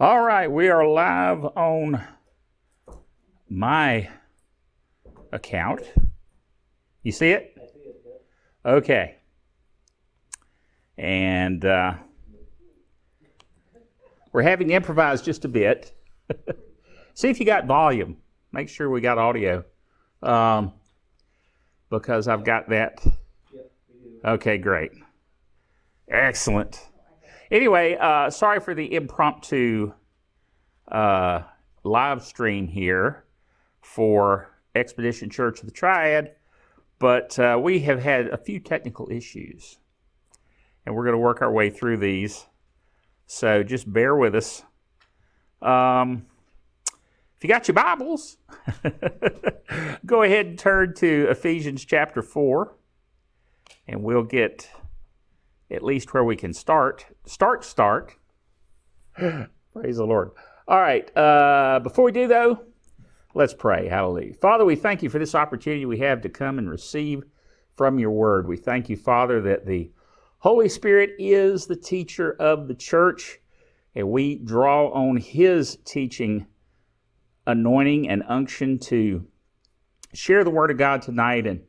All right, we are live on my account. You see it? Okay. And uh, we're having to improvise just a bit. see if you got volume. Make sure we got audio. Um, because I've got that. Okay, great. Excellent. Anyway, uh, sorry for the impromptu uh, live stream here for Expedition Church of the Triad, but uh, we have had a few technical issues, and we're going to work our way through these. So just bear with us. Um, if you got your Bibles, go ahead and turn to Ephesians chapter 4, and we'll get at least where we can start. Start, start. Praise the Lord. All right. Uh, before we do, though, let's pray. Hallelujah. Father, we thank you for this opportunity we have to come and receive from your word. We thank you, Father, that the Holy Spirit is the teacher of the church, and we draw on his teaching, anointing, and unction to share the word of God tonight and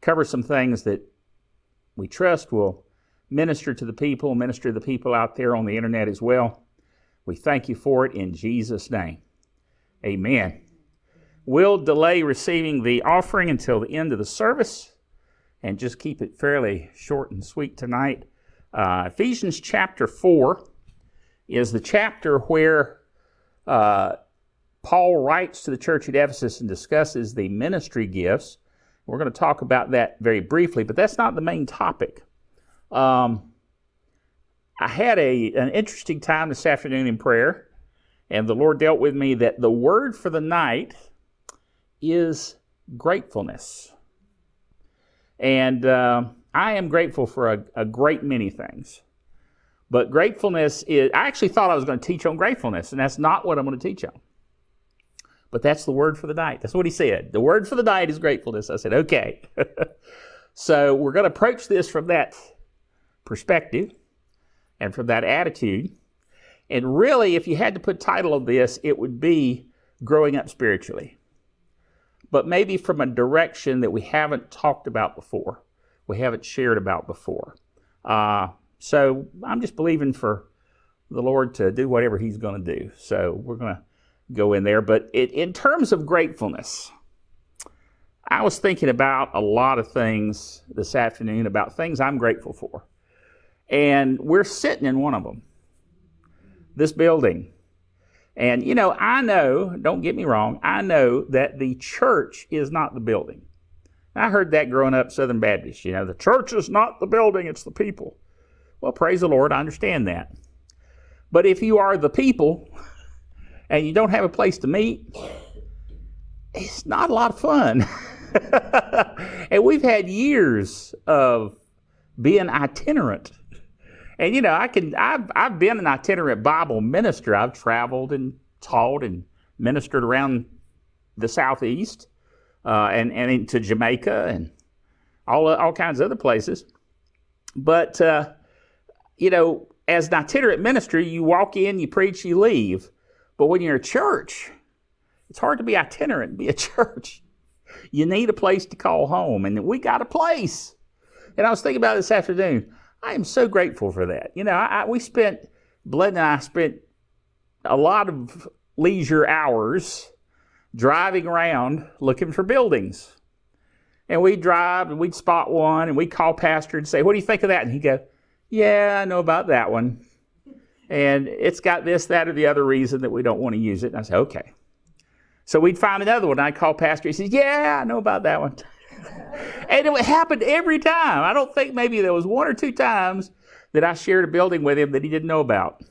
cover some things that we trust will minister to the people, minister to the people out there on the internet as well. We thank you for it in Jesus' name. Amen. We'll delay receiving the offering until the end of the service and just keep it fairly short and sweet tonight. Uh, Ephesians chapter 4 is the chapter where uh, Paul writes to the church at Ephesus and discusses the ministry gifts. We're going to talk about that very briefly, but that's not the main topic. Um, I had a, an interesting time this afternoon in prayer, and the Lord dealt with me that the word for the night is gratefulness. And uh, I am grateful for a, a, great many things. But gratefulness is, I actually thought I was going to teach on gratefulness, and that's not what I'm going to teach on. But that's the word for the night. That's what he said. The word for the night is gratefulness. I said, okay. so we're going to approach this from that perspective and from that attitude. And really, if you had to put title of this, it would be growing up spiritually. But maybe from a direction that we haven't talked about before, we haven't shared about before. Uh, so I'm just believing for the Lord to do whatever He's going to do. So we're going to go in there. But it, in terms of gratefulness, I was thinking about a lot of things this afternoon about things I'm grateful for. And we're sitting in one of them, this building. And, you know, I know, don't get me wrong, I know that the church is not the building. I heard that growing up Southern Baptist. You know, the church is not the building, it's the people. Well, praise the Lord, I understand that. But if you are the people and you don't have a place to meet, it's not a lot of fun. and we've had years of being itinerant and you know, I can I've I've been an itinerant Bible minister. I've traveled and taught and ministered around the southeast uh, and and into Jamaica and all all kinds of other places. But uh, you know, as an itinerant minister, you walk in, you preach, you leave. But when you're a church, it's hard to be itinerant and be a church. You need a place to call home, and we got a place. And I was thinking about this afternoon. I am so grateful for that. You know, I, I, we spent, Bled and I spent a lot of leisure hours driving around looking for buildings. And we'd drive and we'd spot one and we'd call Pastor and say, What do you think of that? And he'd go, Yeah, I know about that one. And it's got this, that, or the other reason that we don't want to use it. And I said, Okay. So we'd find another one. I'd call Pastor. He says, Yeah, I know about that one and it happened every time. I don't think maybe there was one or two times that I shared a building with him that he didn't know about.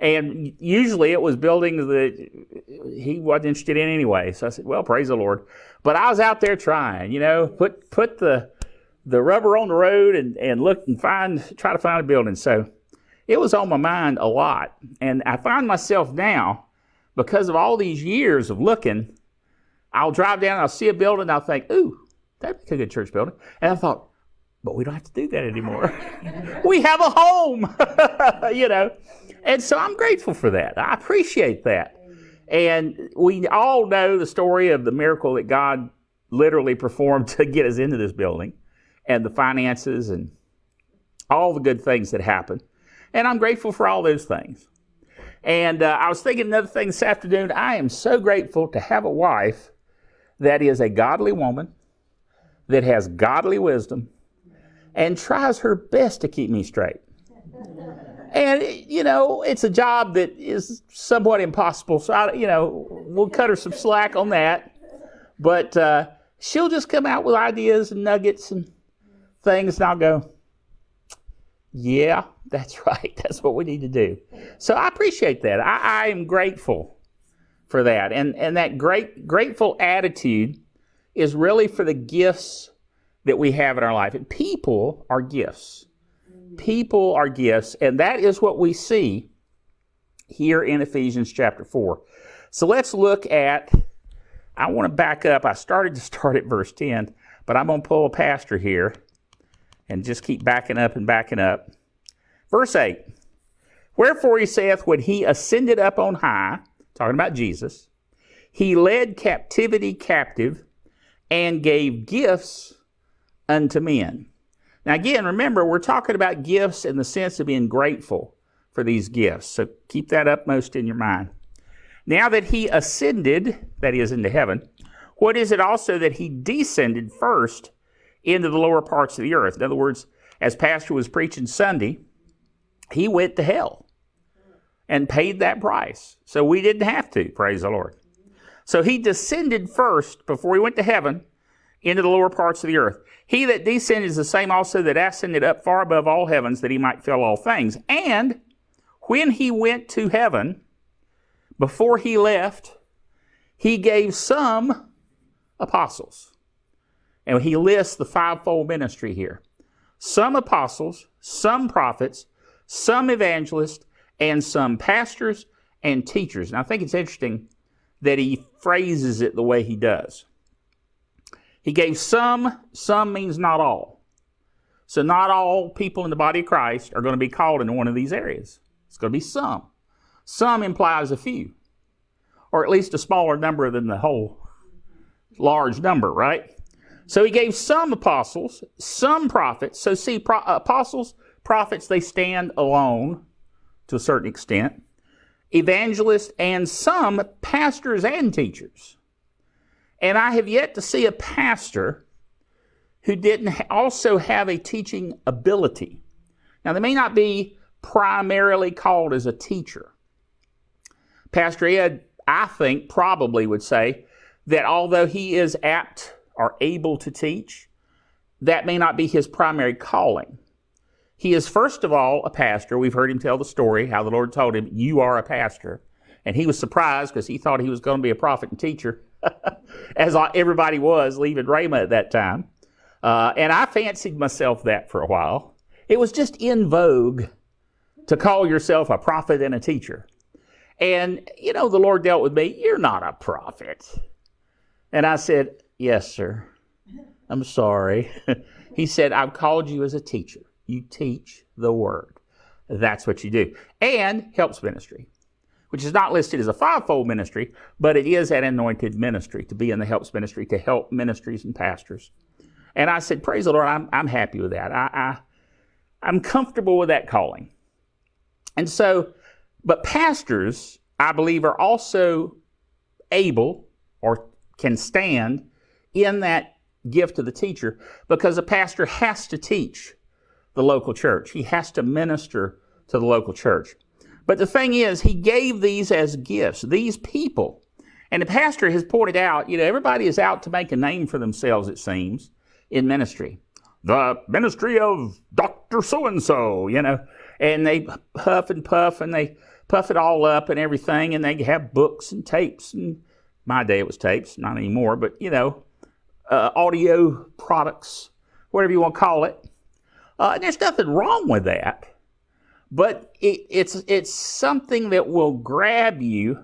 And usually it was buildings that he wasn't interested in anyway. So I said, well, praise the Lord. But I was out there trying, you know, put, put the, the rubber on the road and, and look and find, try to find a building. So it was on my mind a lot. And I find myself now, because of all these years of looking, I'll drive down, I'll see a building, I'll think, ooh, that'd be a good church building. And I thought, but we don't have to do that anymore. we have a home, you know. And so I'm grateful for that. I appreciate that. And we all know the story of the miracle that God literally performed to get us into this building and the finances and all the good things that happened. And I'm grateful for all those things. And uh, I was thinking another thing this afternoon. I am so grateful to have a wife that is a godly woman, that has godly wisdom, and tries her best to keep me straight. And, you know, it's a job that is somewhat impossible. So, I, you know, we'll cut her some slack on that. But uh, she'll just come out with ideas and nuggets and things, and I'll go, yeah, that's right. That's what we need to do. So I appreciate that. I, I am grateful for that. And, and that great, grateful attitude is really for the gifts that we have in our life. And people are gifts. People are gifts. And that is what we see here in Ephesians chapter 4. So let's look at, I want to back up. I started to start at verse 10, but I'm going to pull a pastor here and just keep backing up and backing up. Verse 8 Wherefore he saith, When he ascended up on high, talking about Jesus, he led captivity captive and gave gifts unto men. Now, again, remember, we're talking about gifts in the sense of being grateful for these gifts. So keep that upmost in your mind. Now that he ascended, that is, into heaven, what is it also that he descended first into the lower parts of the earth? In other words, as Pastor was preaching Sunday, he went to hell and paid that price. So we didn't have to, praise the Lord. So he descended first before he went to heaven into the lower parts of the earth. He that descended is the same also that ascended up far above all heavens that he might fill all things. And when he went to heaven, before he left, he gave some apostles. And he lists the fivefold ministry here. Some apostles, some prophets, some evangelists, and some pastors and teachers. And I think it's interesting that he phrases it the way he does. He gave some, some means not all. So not all people in the body of Christ are going to be called into one of these areas. It's going to be some. Some implies a few, or at least a smaller number than the whole large number, right? So he gave some apostles, some prophets. So see, pro- apostles Prophets, they stand alone to a certain extent. Evangelists and some pastors and teachers. And I have yet to see a pastor who didn't also have a teaching ability. Now, they may not be primarily called as a teacher. Pastor Ed, I think, probably would say that although he is apt or able to teach, that may not be his primary calling. He is, first of all, a pastor. We've heard him tell the story how the Lord told him, You are a pastor. And he was surprised because he thought he was going to be a prophet and teacher, as everybody was leaving Rhema at that time. Uh, and I fancied myself that for a while. It was just in vogue to call yourself a prophet and a teacher. And, you know, the Lord dealt with me, You're not a prophet. And I said, Yes, sir. I'm sorry. he said, I've called you as a teacher. You teach the word. That's what you do. And helps ministry, which is not listed as a fivefold ministry, but it is an anointed ministry to be in the helps ministry to help ministries and pastors. And I said, Praise the Lord, I'm, I'm happy with that. I, I, I'm comfortable with that calling. And so, but pastors, I believe, are also able or can stand in that gift of the teacher because a pastor has to teach the local church. He has to minister to the local church. But the thing is, he gave these as gifts, these people. And the pastor has pointed out, you know, everybody is out to make a name for themselves, it seems, in ministry. The ministry of Dr. So and so, you know, and they huff and puff and they puff it all up and everything, and they have books and tapes. And my day it was tapes, not anymore, but, you know, uh, audio products, whatever you want to call it. Uh, there's nothing wrong with that, but it, it's it's something that will grab you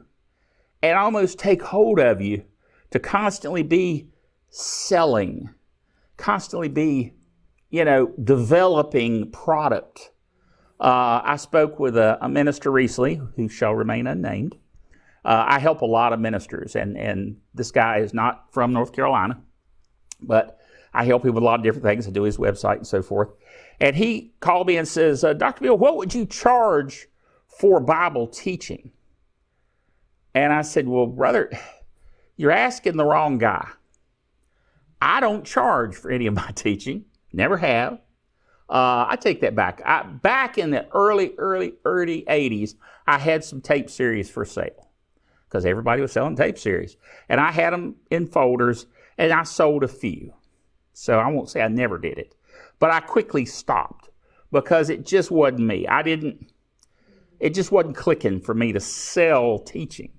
and almost take hold of you to constantly be selling, constantly be you know, developing product. Uh, I spoke with a, a, minister recently who shall remain unnamed. Uh, I help a lot of ministers, and, and this guy is not from North Carolina, but I help him with a lot of different things. I do his website and so forth. And he called me and says, uh, Dr. Bill, what would you charge for Bible teaching? And I said, Well, brother, you're asking the wrong guy. I don't charge for any of my teaching, never have. Uh, I take that back. I, back in the early, early, early 80s, I had some tape series for sale because everybody was selling tape series. And I had them in folders and I sold a few. So I won't say I never did it, but I quickly stopped because it just wasn't me. I didn't, it just wasn't clicking for me to sell teaching.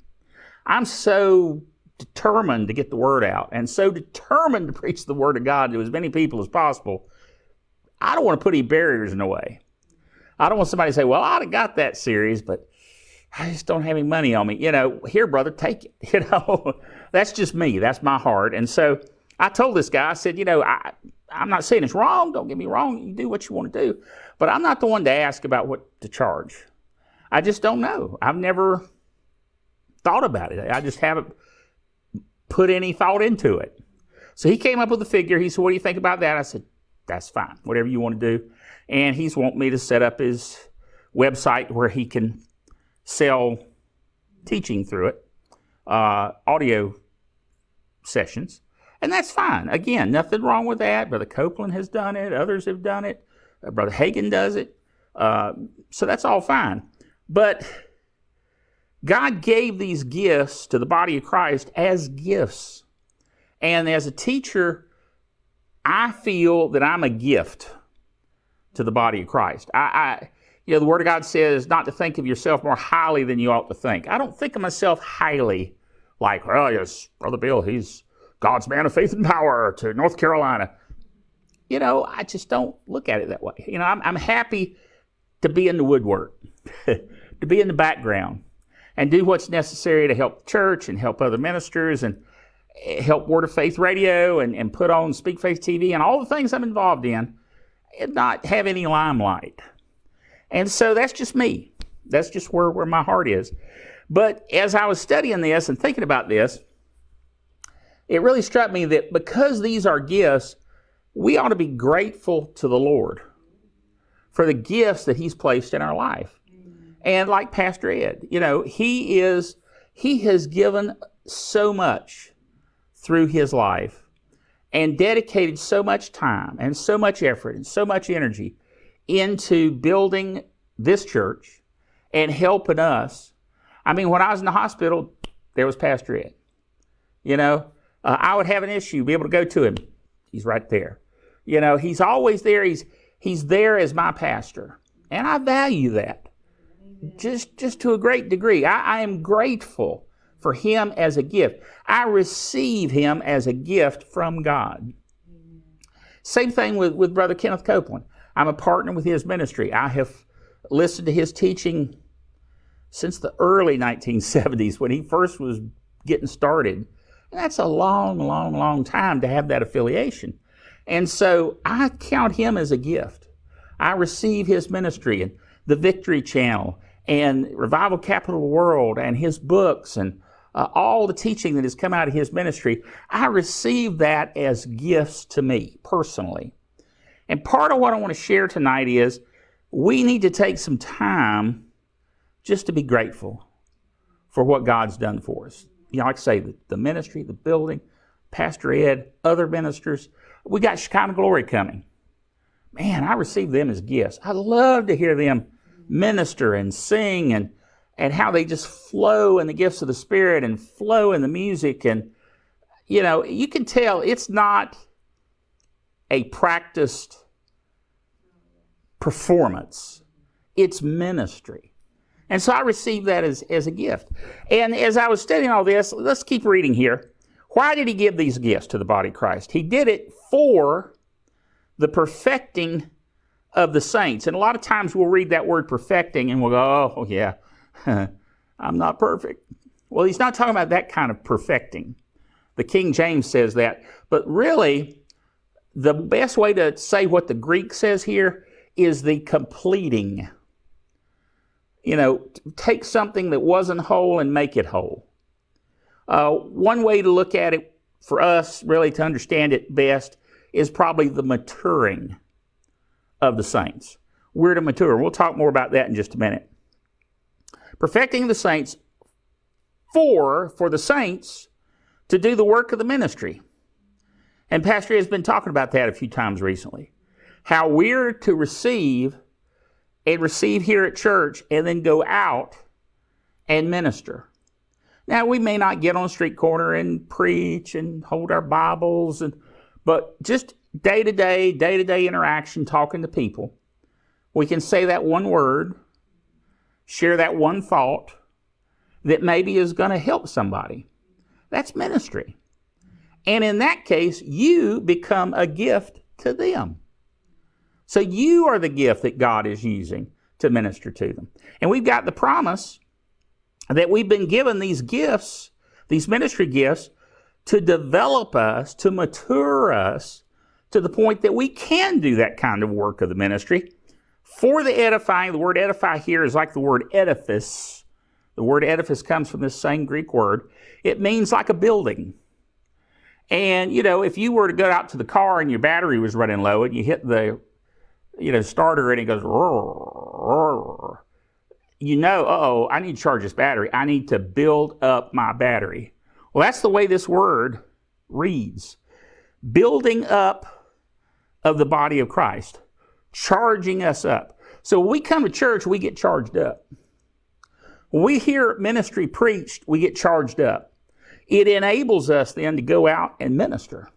I'm so determined to get the word out and so determined to preach the word of God to as many people as possible. I don't want to put any barriers in the way. I don't want somebody to say, well, I'd have got that series, but I just don't have any money on me. You know, here, brother, take it. You know, that's just me. That's my heart. And so I told this guy, I said, you know, I, I'm not saying it's wrong. Don't get me wrong. You do what you want to do. But I'm not the one to ask about what to charge. I just don't know. I've never thought about it. I just haven't put any thought into it. So he came up with a figure. He said, What do you think about that? I said, That's fine. Whatever you want to do. And he's wanting me to set up his website where he can sell teaching through it, uh, audio sessions. And that's fine. Again, nothing wrong with that. Brother Copeland has done it. Others have done it. Uh, Brother Hagin does it. Uh, so that's all fine. But God gave these gifts to the body of Christ as gifts. And as a teacher, I feel that I'm a gift to the body of Christ. I, I, you know, the Word of God says not to think of yourself more highly than you ought to think. I don't think of myself highly, like, well, yes, Brother Bill, he's God's man of faith and power to North Carolina. You know, I just don't look at it that way. You know, I'm, I'm happy to be in the woodwork, to be in the background, and do what's necessary to help the church and help other ministers and eh, help Word of Faith Radio and, and put on Speak Faith TV and all the things I'm involved in and not have any limelight. And so that's just me. That's just where, where my heart is. But as I was studying this and thinking about this, it really struck me that because these are gifts, we ought to be grateful to the Lord for the gifts that He's placed in our life. And like Pastor Ed, you know, he is, he has given so much through his life and dedicated so much time and so much effort and so much energy into building this church and helping us. I mean, when I was in the hospital, there was Pastor Ed. You know, uh, I would have an issue, be able to go to him. He's right there. You know, he's always there. He's he's there as my pastor, and I value that just, just to a great degree. I, I am grateful for him as a gift. I receive him as a gift from God. Same thing with, with Brother Kenneth Copeland. I'm a partner with his ministry. I have listened to his teaching since the early 1970s when he first was getting started. That's a long, long, long time to have that affiliation. And so I count him as a gift. I receive his ministry and the Victory Channel and Revival Capital World and his books and uh, all the teaching that has come out of his ministry, I receive that as gifts to me personally. And part of what I want to share tonight is we need to take some time just to be grateful for what God's done for us. You know, like I say, the, the ministry, the building, Pastor Ed, other ministers. We got Shekinah Glory coming. Man, I receive them as gifts. I love to hear them minister and sing and and how they just flow in the gifts of the Spirit and flow in the music. And, you know, you can tell it's not a practiced performance, it's ministry. And so I received that as, as a gift. And as I was studying all this, let's keep reading here. Why did he give these gifts to the body of Christ? He did it for the perfecting of the saints. And a lot of times we'll read that word perfecting and we'll go, oh, yeah, I'm not perfect. Well, he's not talking about that kind of perfecting. The King James says that. But really, the best way to say what the Greek says here is the completing. You know, take something that wasn't whole and make it whole. Uh, one way to look at it for us, really to understand it best, is probably the maturing of the saints. We're to mature. We'll talk more about that in just a minute. Perfecting the saints for, for the saints to do the work of the ministry. And Pastor has been talking about that a few times recently. How we're to receive and receive here at church and then go out and minister. Now, we may not get on a street corner and preach and hold our Bibles, and, but just day to day, day to day interaction, talking to people, we can say that one word, share that one thought that maybe is going to help somebody. That's ministry. And in that case, you become a gift to them. So you are the gift that God is using to minister to them. And we've got the promise that we've been given these gifts, these ministry gifts, to develop us, to mature us to the point that we can do that kind of work of the ministry. For the edifying, the word edify here is like the word edifice. The word edifice comes from this same Greek word. It means like a building. And, you know, if you were to go out to the car and your battery was running low and you hit the, you know, starter and it goes, you know, oh, I need to charge this battery. I need to build up my battery. Well, that's the way this word reads. Building up of the body of Christ, charging us up. So when we come to church, we get charged up. When we hear ministry preached, we get charged up. It enables us then to go out and minister.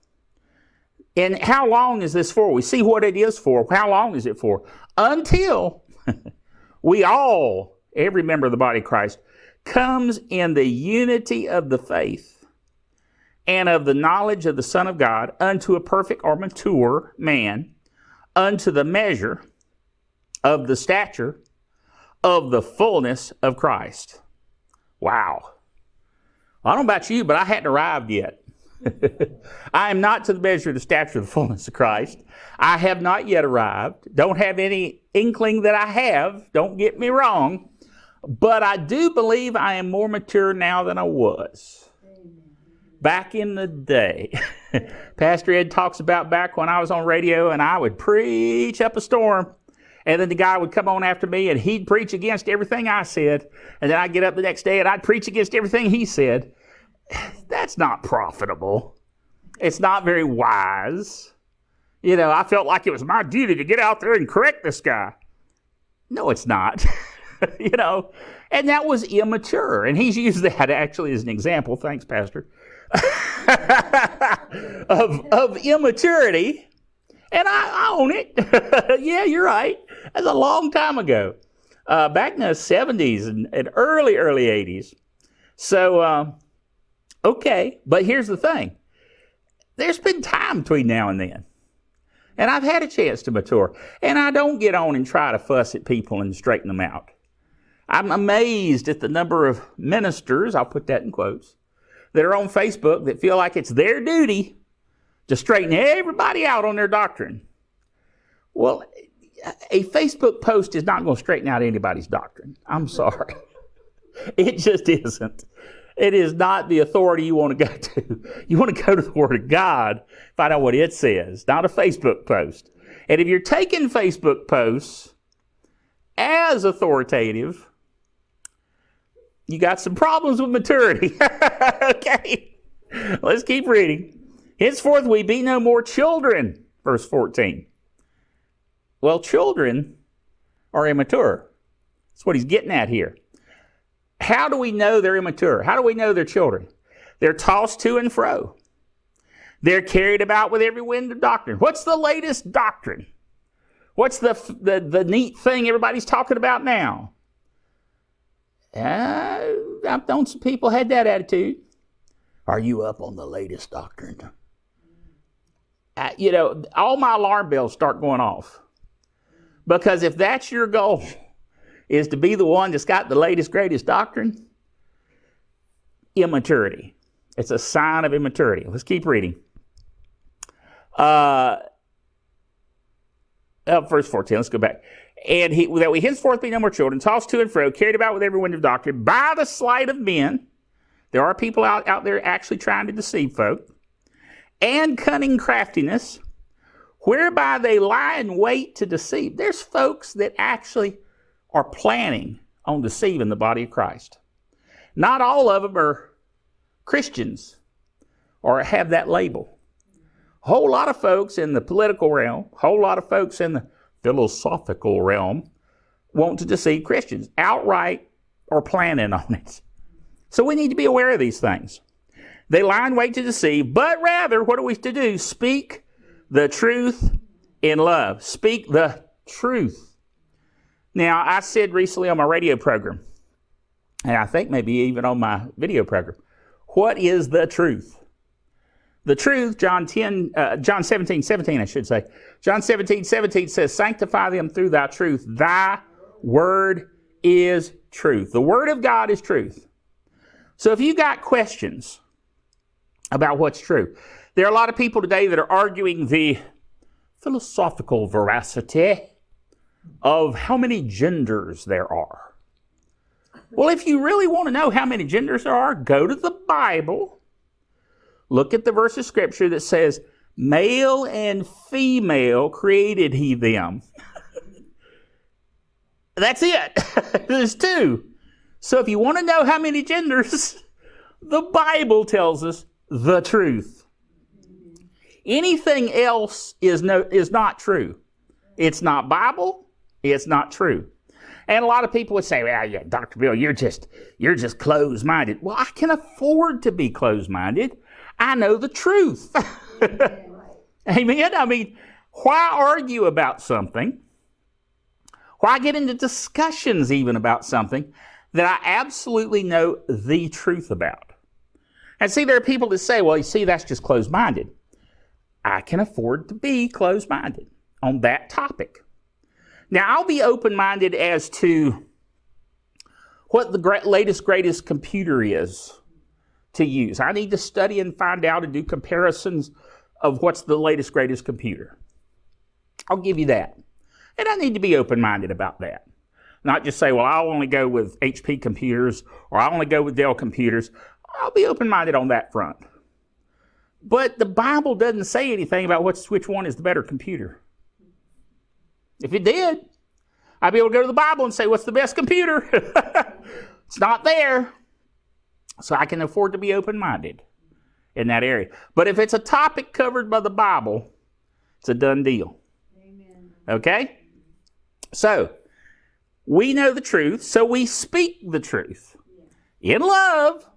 And how long is this for? We see what it is for. How long is it for? Until we all, every member of the body of Christ, comes in the unity of the faith and of the knowledge of the Son of God unto a perfect or mature man, unto the measure of the stature of the fullness of Christ. Wow. I don't know about you, but I hadn't arrived yet. I am not to the measure of the stature of the fullness of Christ. I have not yet arrived. Don't have any inkling that I have. Don't get me wrong. But I do believe I am more mature now than I was. Back in the day, Pastor Ed talks about back when I was on radio and I would preach up a storm. And then the guy would come on after me and he'd preach against everything I said. And then I'd get up the next day and I'd preach against everything he said. That's not profitable. It's not very wise. You know, I felt like it was my duty to get out there and correct this guy. No, it's not. you know, and that was immature. And he's used that actually as an example. Thanks, Pastor. of, of immaturity. And I, I own it. yeah, you're right. That's a long time ago. Uh, back in the 70s and, and early, early 80s. So, uh, okay. But here's the thing there's been time between now and then. And I've had a chance to mature. And I don't get on and try to fuss at people and straighten them out. I'm amazed at the number of ministers, I'll put that in quotes, that are on Facebook that feel like it's their duty to straighten everybody out on their doctrine. Well, a Facebook post is not going to straighten out anybody's doctrine. I'm sorry. It just isn't. It is not the authority you want to go to. You want to go to the Word of God, find out what it says, not a Facebook post. And if you're taking Facebook posts as authoritative, you got some problems with maturity. okay, let's keep reading. Henceforth we be no more children, verse 14. Well, children are immature. That's what he's getting at here. How do we know they're immature? How do we know they're children? They're tossed to and fro. They're carried about with every wind of doctrine. What's the latest doctrine? What's the, the, the neat thing everybody's talking about now? Uh, I've known some people had that attitude. Are you up on the latest doctrine? Uh, you know, all my alarm bells start going off. Because if that's your goal, is to be the one that's got the latest, greatest doctrine, immaturity. It's a sign of immaturity. Let's keep reading. Uh, uh, verse 14, let's go back. And he, that we henceforth be no more children, tossed to and fro, carried about with every wind of doctrine, by the sleight of men. There are people out, out there actually trying to deceive folk. And cunning craftiness, whereby they lie in wait to deceive. There's folks that actually are planning on deceiving the body of Christ. Not all of them are Christians or have that label. A whole lot of folks in the political realm, a whole lot of folks in the philosophical realm want to deceive Christians outright or planning on it. So we need to be aware of these things. They lie in wait to deceive, but rather, what are we to do? Speak the truth in love. Speak the truth. Now, I said recently on my radio program, and I think maybe even on my video program, what is the truth? The truth, John 10, uh, John 17, 17, I should say. John 17, 17 says, Sanctify them through thy truth. Thy word is truth. The word of God is truth. So if you got questions about what's true, there are a lot of people today that are arguing the philosophical veracity of how many genders there are. Well, if you really want to know how many genders there are, go to the Bible Look at the verse of scripture that says, male and female created he them. That's it. There's two. So if you want to know how many genders, the Bible tells us the truth. Anything else is no is not true. It's not Bible, it's not true. And a lot of people would say, well, yeah, Dr. Bill, you're just you're just closed-minded. Well, I can afford to be closed-minded I know the truth. Amen. I mean, why argue about something? Why get into discussions even about something that I absolutely know the truth about? And see, there are people that say, well, you see, that's just closed minded. I can afford to be closed minded on that topic. Now, I'll be open minded as to what the latest, greatest computer is to use. I need to study and find out and do comparisons of what's the latest, greatest computer. I'll give you that. And I need to be open minded about that. Not just say, well, I'll only go with HP computers or I'll only go with Dell computers. I'll be open minded on that front. But the Bible doesn't say anything about what's, which one is the better computer. If it did, I'd be able to go to the Bible and say, what's the best computer? it's not there. So I can afford to be open minded in that area. But if it's a topic covered by the Bible, it's a done deal. Amen. Okay? So, we know the truth, so we speak the truth in love.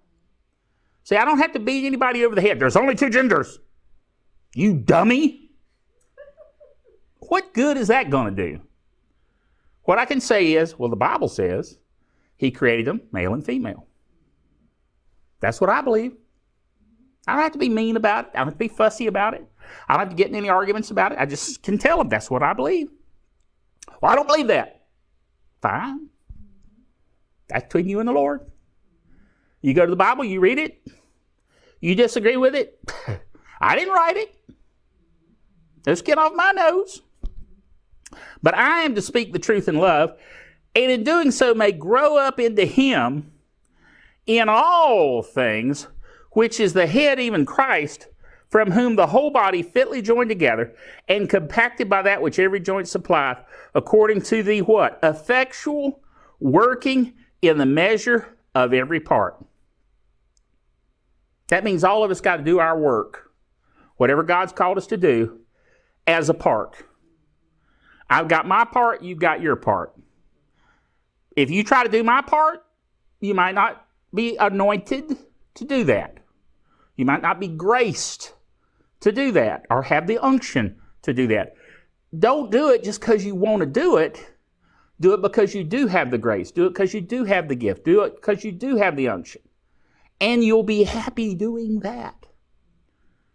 See, I don't have to beat anybody over the head. There's only two genders. You dummy. What good is that going to do? What I can say is, well, the Bible says he created them male and female. That's what I believe. I don't have to be mean about it. I don't have to be fussy about it. I don't have to get in any arguments about it. I just can tell them that's what I believe. Well, I don't believe that. Fine. That's between you and the Lord. You go to the Bible, you read it. You disagree with it. I didn't write it. Let's get off my nose. But I am to speak the truth in love, and in doing so may grow up into Him in all things, which is the head, even Christ, from whom the whole body fitly joined together and compacted by that which every joint supplieth, according to the what? Effectual working in the measure of every part. That means all of us got to do our work, whatever God's called us to do, as a part. I've got my part, you've got your part. If you try to do my part, you might not be anointed to do that. You might not be graced to do that or have the unction to do that. Don't do it just because you want to do it. Do it because you do have the grace. Do it because you do have the gift. Do it because you do have the unction. And you'll be happy doing that.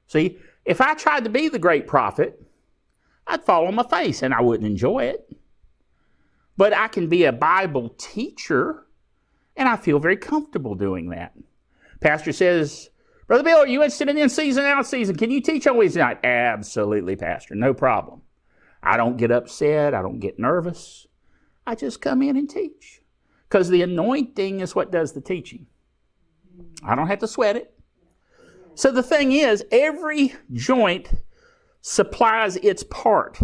See, if I tried to be the great prophet, I'd fall on my face and I wouldn't enjoy it. But I can be a Bible teacher and I feel very comfortable doing that. Pastor says, Brother Bill, are you interested in in season, out season? Can you teach on Wednesday night? Absolutely, Pastor. No problem. I don't get upset. I don't get nervous. I just come in and teach. Because the anointing is what does the teaching. I don't have to sweat it. So the thing is, every joint supplies its part.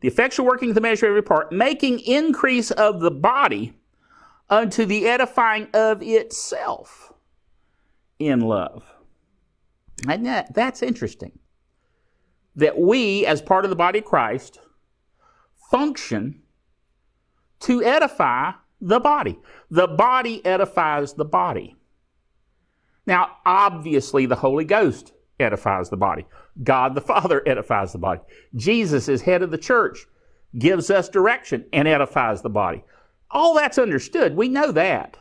The effectual working of the measure of every part, making increase of the body unto the edifying of itself in love. And that, that's interesting. That we, as part of the body of Christ, function to edify the body. The body edifies the body. Now, obviously, the Holy Ghost edifies the body. God the Father edifies the body. Jesus, is head of the church, gives us direction and edifies the body. All that's understood. We know that.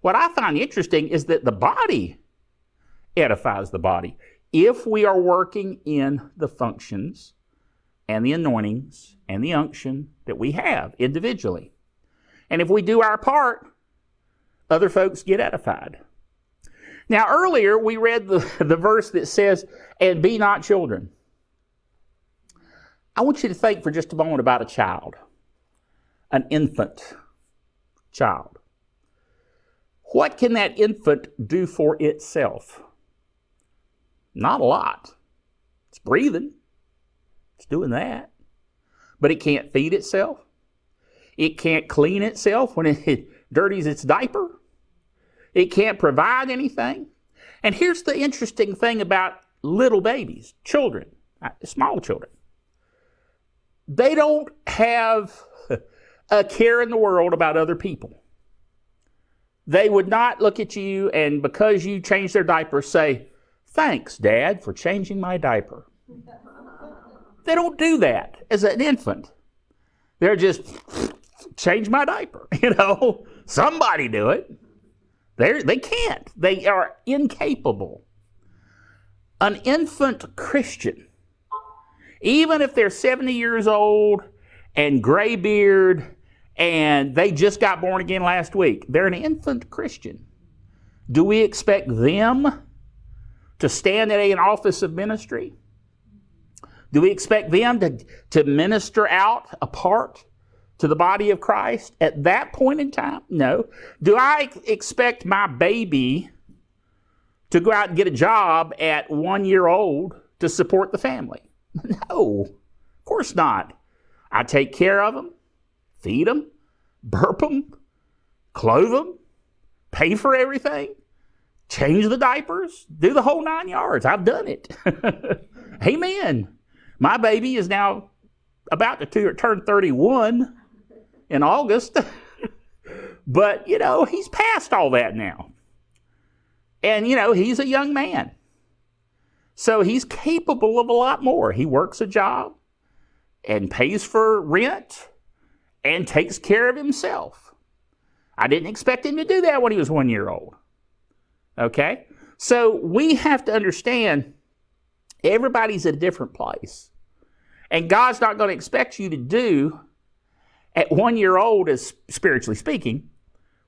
What I find interesting is that the body edifies the body. If we are working in the functions and the anointings and the unction that we have individually. And if we do our part, other folks get edified. Now, earlier we read the, the verse that says, and be not children. I want you to think for just a moment about a child, an infant child. What can that infant do for itself? Not a lot. It's breathing, it's doing that. But it can't feed itself. It can't clean itself when it dirties its diaper. It can't provide anything. And here's the interesting thing about little babies, children, uh, small children. They don't have a care in the world about other people. They would not look at you and because you changed their diaper say, Thanks, Dad, for changing my diaper. they don't do that as an infant. They're just, change my diaper. You know, somebody do it. They're, they can't. They are incapable. An infant Christian, even if they're 70 years old and gray beard and they just got born again last week, they're an infant Christian. Do we expect them to stand in an office of ministry? Do we expect them to, to minister out a part to the body of Christ at that point in time? No. Do I expect my baby to go out and get a job at one year old to support the family? No, of course not. I take care of them, feed them, burp them, clothe them, pay for everything, change the diapers, do the whole nine yards. I've done it. Amen. My baby is now about to turn 31 in August. but, you know, he's past all that now. And, you know, he's a young man. So he's capable of a lot more. He works a job and pays for rent and takes care of himself. I didn't expect him to do that when he was one year old. Okay? So we have to understand everybody's at a different place. And God's not going to expect you to do at one year old, as spiritually speaking,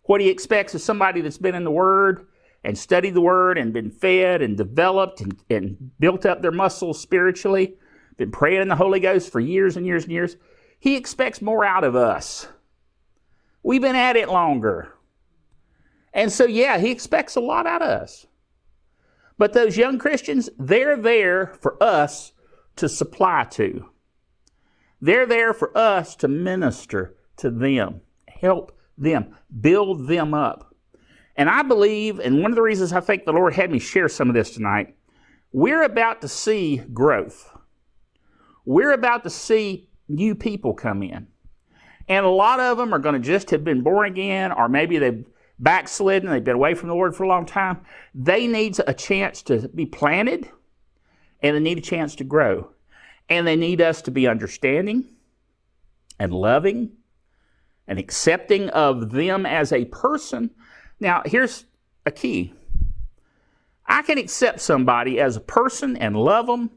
what he expects is somebody that's been in the Word and studied the Word and been fed and developed and, and built up their muscles spiritually, been praying in the Holy Ghost for years and years and years. He expects more out of us. We've been at it longer. And so, yeah, he expects a lot out of us. But those young Christians, they're there for us to supply to. They're there for us to minister to them, help them, build them up. And I believe, and one of the reasons I think the Lord had me share some of this tonight, we're about to see growth. We're about to see new people come in. And a lot of them are going to just have been born again, or maybe they've backslidden, they've been away from the Lord for a long time. They need a chance to be planted, and they need a chance to grow. And they need us to be understanding and loving and accepting of them as a person. Now, here's a key I can accept somebody as a person and love them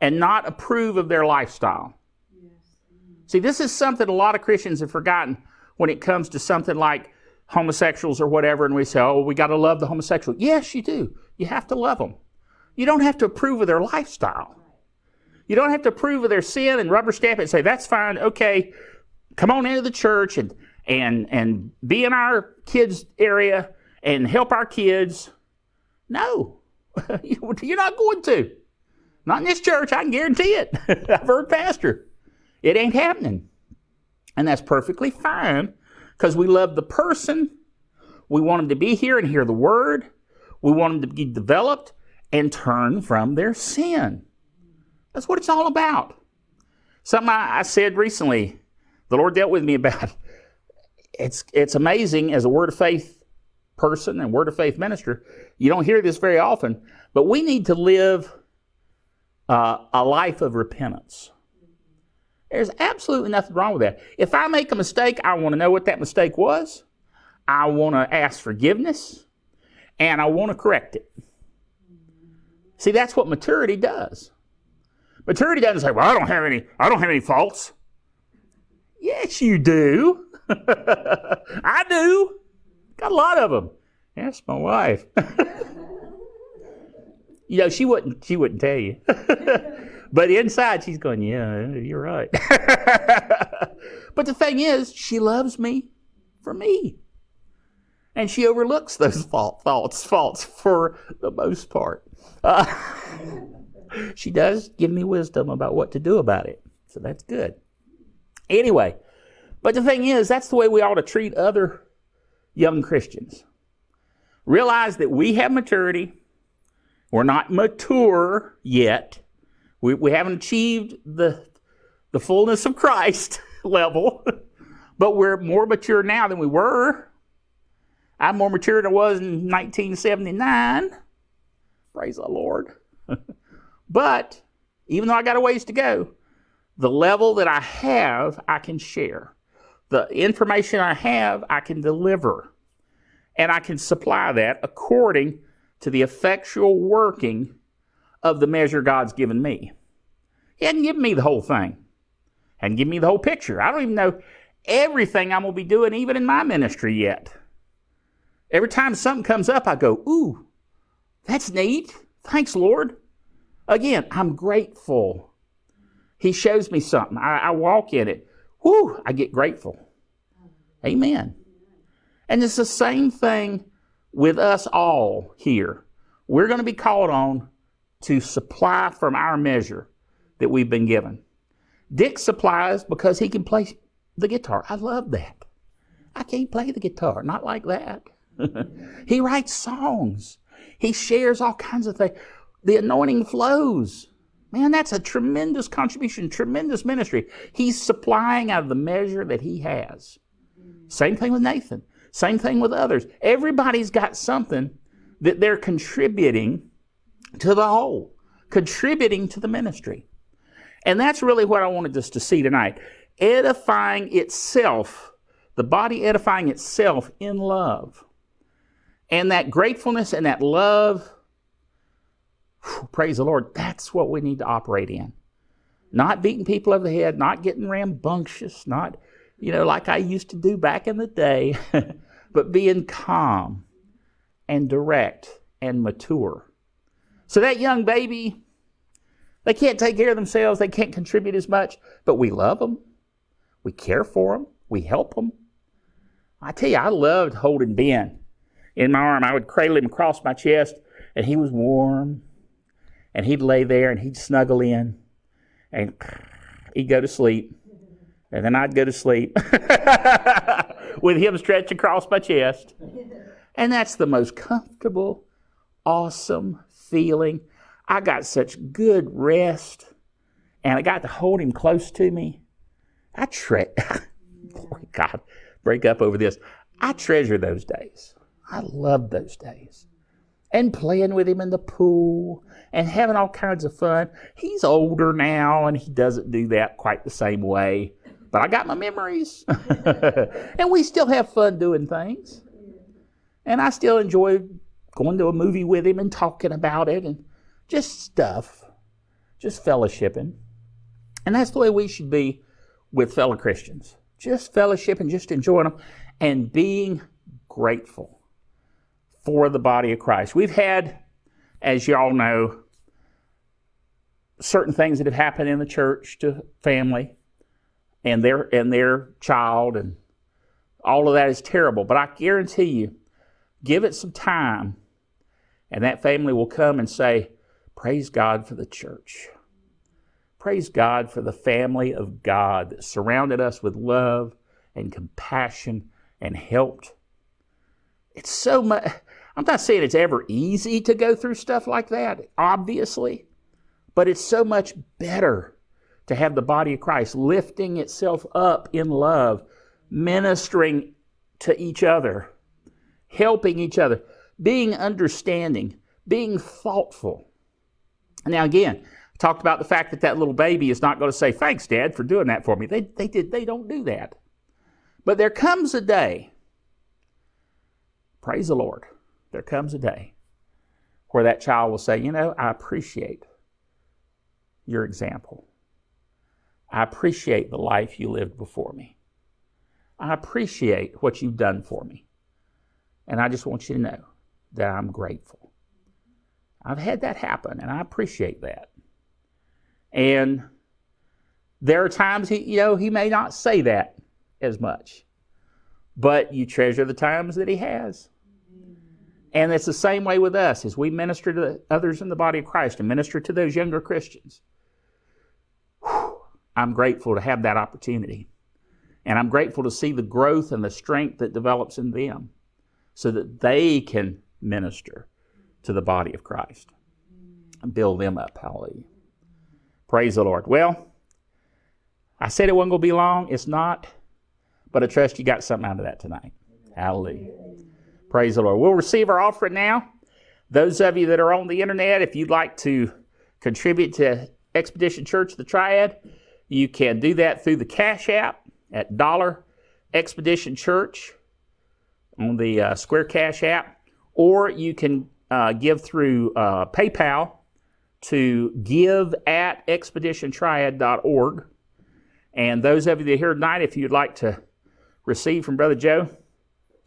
and not approve of their lifestyle. Yes. See, this is something a lot of Christians have forgotten when it comes to something like homosexuals or whatever, and we say, oh, we got to love the homosexual. Yes, you do. You have to love them. You don't have to approve of their lifestyle. You don't have to prove their sin and rubber stamp it and say, that's fine, okay, come on into the church and, and, and be in our kids' area and help our kids. No, you're not going to. Not in this church, I can guarantee it. I've heard pastor. It ain't happening. And that's perfectly fine because we love the person. We want them to be here and hear the word. We want them to be developed and turn from their sin. That's what it's all about. Something I, I said recently, the Lord dealt with me about. It's, it's amazing as a word of faith person and word of faith minister. You don't hear this very often, but we need to live uh, a life of repentance. There's absolutely nothing wrong with that. If I make a mistake, I want to know what that mistake was. I want to ask forgiveness and I want to correct it. See, that's what maturity does. Maturity doesn't say, "Well, I don't have any I don't have any faults." Yes, you do. I do. Got a lot of them. Yes, my wife. you know, she wouldn't she wouldn't tell you. but inside she's going, Yeah, you're right. but the thing is, she loves me for me. And she overlooks those fault, faults, faults for the most part. Uh, she does give me wisdom about what to do about it. So that's good. Anyway, but the thing is, that's the way we ought to treat other young Christians. Realize that we have maturity. We're not mature yet. We, we haven't achieved the, the fullness of Christ level, but we're more mature now than we were. I'm more mature than I was in 1979. Praise the Lord. but even though I got a ways to go, the level that I have, I can share. The information I have, I can deliver. And I can supply that according to the effectual working of the measure God's given me. He hadn't given me the whole thing, hadn't me the whole picture. I don't even know everything I'm going to be doing, even in my ministry yet. Every time something comes up, I go, Ooh, that's neat. Thanks, Lord. Again, I'm grateful. He shows me something. I, I walk in it. Whew, I get grateful. Amen. And it's the same thing with us all here. We're going to be called on to supply from our measure that we've been given. Dick supplies because he can play the guitar. I love that. I can't play the guitar, not like that. he writes songs. He shares all kinds of things. The anointing flows. Man, that's a tremendous contribution, tremendous ministry. He's supplying out of the measure that he has. Same thing with Nathan. Same thing with others. Everybody's got something that they're contributing to the whole, contributing to the ministry. And that's really what I wanted us to see tonight. Edifying itself, the body edifying itself in love. And that gratefulness and that love, praise the Lord, that's what we need to operate in. Not beating people over the head, not getting rambunctious, not, you know, like I used to do back in the day, but being calm and direct and mature. So that young baby, they can't take care of themselves, they can't contribute as much, but we love them. We care for them, we help them. I tell you, I loved holding Ben in my arm. I would cradle him across my chest, and he was warm. And he'd lay there and he'd snuggle in, and he'd go to sleep. And then I'd go to sleep with him stretched across my chest. And that's the most comfortable, awesome feeling. I got such good rest, and I got to hold him close to me. I tre- God, break up over this. I treasure those days. I love those days. And playing with him in the pool and having all kinds of fun. He's older now and he doesn't do that quite the same way. But I got my memories. and we still have fun doing things. And I still enjoy going to a movie with him and talking about it and just stuff, just fellowshipping. And that's the way we should be with fellow Christians. Just fellowship and just enjoying them and being grateful for the body of Christ. We've had, as you all know, certain things that have happened in the church to family and their and their child and all of that is terrible. But I guarantee you, give it some time, and that family will come and say, Praise God for the church. Praise God for the family of God that surrounded us with love and compassion and helped. It's so much. I'm not saying it's ever easy to go through stuff like that, obviously, but it's so much better to have the body of Christ lifting itself up in love, ministering to each other, helping each other, being understanding, being thoughtful. Now, again, I talked about the fact that that little baby is not going to say, Thanks, Dad, for doing that for me. They, they, did, they don't do that. But there comes a day, praise the Lord, there comes a day where that child will say, You know, I appreciate your example. I appreciate the life you lived before me. I appreciate what you've done for me. And I just want you to know that I'm grateful. I've had that happen, and I appreciate that. And there are times he, you know, he may not say that as much, but you treasure the times that he has. And it's the same way with us as we minister to others in the body of Christ and minister to those younger Christians. I'm grateful to have that opportunity. And I'm grateful to see the growth and the strength that develops in them so that they can minister to the body of Christ and build them up. Hallelujah. Praise the Lord. Well, I said it wasn't going to be long. It's not. But I trust you got something out of that tonight. Hallelujah. Praise the Lord. We'll receive our offering now. Those of you that are on the internet, if you'd like to contribute to Expedition Church the Triad, you can do that through the Cash App at Dollar Expedition Church on the uh, Square Cash app, or you can uh, give through uh, PayPal to give at expeditiontriad.org. And those of you that are here tonight, if you'd like to receive from Brother Joe,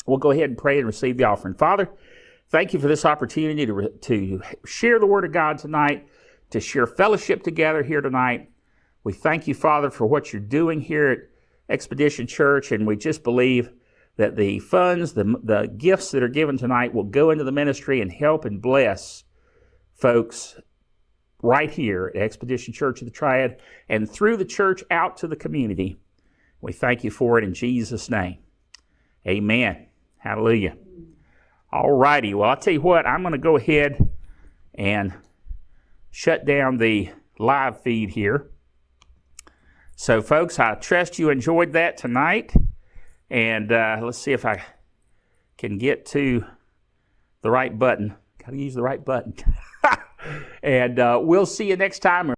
we'll go ahead and pray and receive the offering. Father, thank you for this opportunity to, to share the Word of God tonight, to share fellowship together here tonight. We thank you, Father, for what you're doing here at Expedition Church, and we just believe that the funds, the, the gifts that are given tonight will go into the ministry and help and bless folks right here at Expedition Church of the Triad and through the church out to the community. We thank you for it in Jesus' name. Amen. Hallelujah. All righty. Well, I'll tell you what, I'm going to go ahead and shut down the live feed here. So, folks, I trust you enjoyed that tonight. And uh, let's see if I can get to the right button. Got to use the right button. and uh, we'll see you next time.